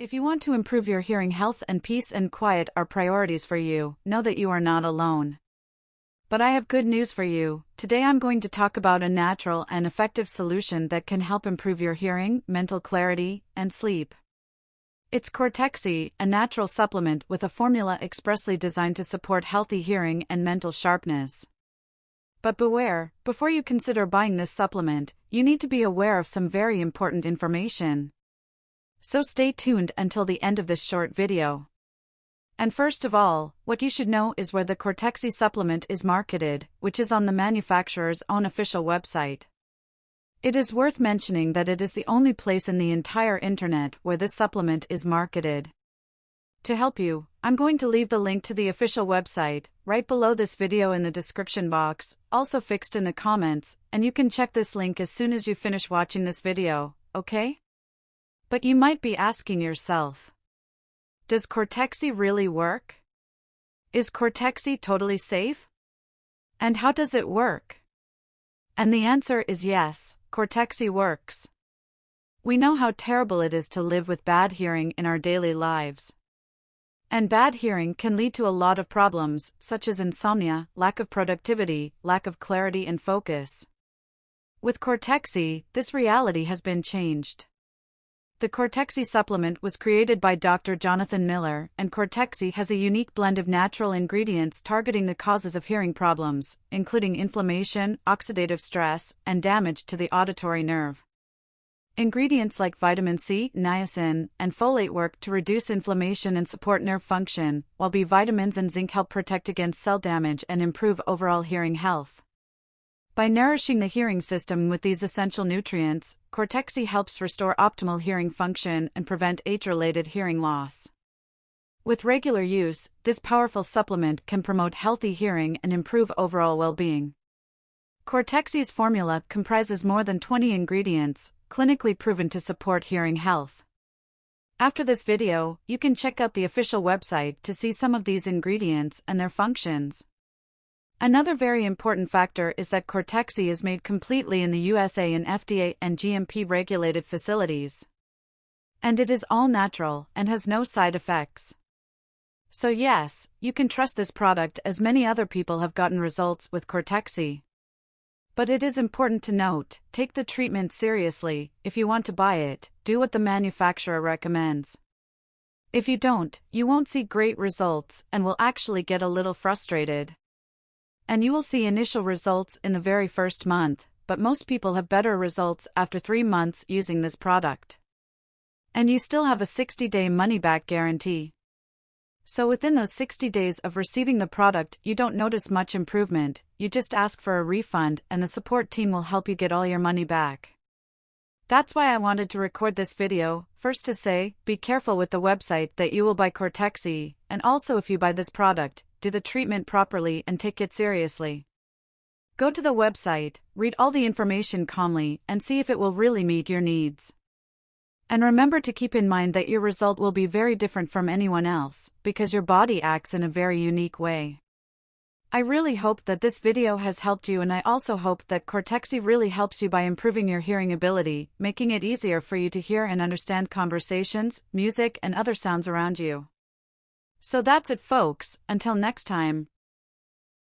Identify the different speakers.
Speaker 1: If you want to improve your hearing health and peace and quiet are priorities for you, know that you are not alone. But I have good news for you. Today I'm going to talk about a natural and effective solution that can help improve your hearing, mental clarity, and sleep. It's Cortexi, a natural supplement with a formula expressly designed to support healthy hearing and mental sharpness. But beware, before you consider buying this supplement, you need to be aware of some very important information. So stay tuned until the end of this short video. And first of all, what you should know is where the Cortexi supplement is marketed, which is on the manufacturer's own official website. It is worth mentioning that it is the only place in the entire internet where this supplement is marketed. To help you, I'm going to leave the link to the official website, right below this video in the description box, also fixed in the comments, and you can check this link as soon as you finish watching this video, okay? But you might be asking yourself Does Cortexi really work? Is Cortexi totally safe? And how does it work? And the answer is yes, Cortexi works. We know how terrible it is to live with bad hearing in our daily lives. And bad hearing can lead to a lot of problems, such as insomnia, lack of productivity, lack of clarity and focus. With Cortexi, this reality has been changed. The Cortexi supplement was created by Dr. Jonathan Miller, and Cortexi has a unique blend of natural ingredients targeting the causes of hearing problems, including inflammation, oxidative stress, and damage to the auditory nerve. Ingredients like vitamin C, niacin, and folate work to reduce inflammation and support nerve function, while B vitamins and zinc help protect against cell damage and improve overall hearing health. By nourishing the hearing system with these essential nutrients, Cortexi helps restore optimal hearing function and prevent age-related hearing loss. With regular use, this powerful supplement can promote healthy hearing and improve overall well-being. Cortexi's formula comprises more than 20 ingredients, clinically proven to support hearing health. After this video, you can check out the official website to see some of these ingredients and their functions. Another very important factor is that Cortexi is made completely in the USA in FDA and GMP regulated facilities. And it is all natural and has no side effects. So yes, you can trust this product as many other people have gotten results with Cortexi. But it is important to note, take the treatment seriously, if you want to buy it, do what the manufacturer recommends. If you don't, you won't see great results and will actually get a little frustrated and you will see initial results in the very first month, but most people have better results after 3 months using this product. And you still have a 60-day money-back guarantee. So within those 60 days of receiving the product, you don't notice much improvement, you just ask for a refund and the support team will help you get all your money back. That's why I wanted to record this video, first to say, be careful with the website that you will buy Cortexi, and also if you buy this product, do the treatment properly and take it seriously. Go to the website, read all the information calmly, and see if it will really meet your needs. And remember to keep in mind that your result will be very different from anyone else, because your body acts in a very unique way. I really hope that this video has helped you and I also hope that Cortexi really helps you by improving your hearing ability, making it easier for you to hear and understand conversations, music and other sounds around you. So that's it folks, until next time,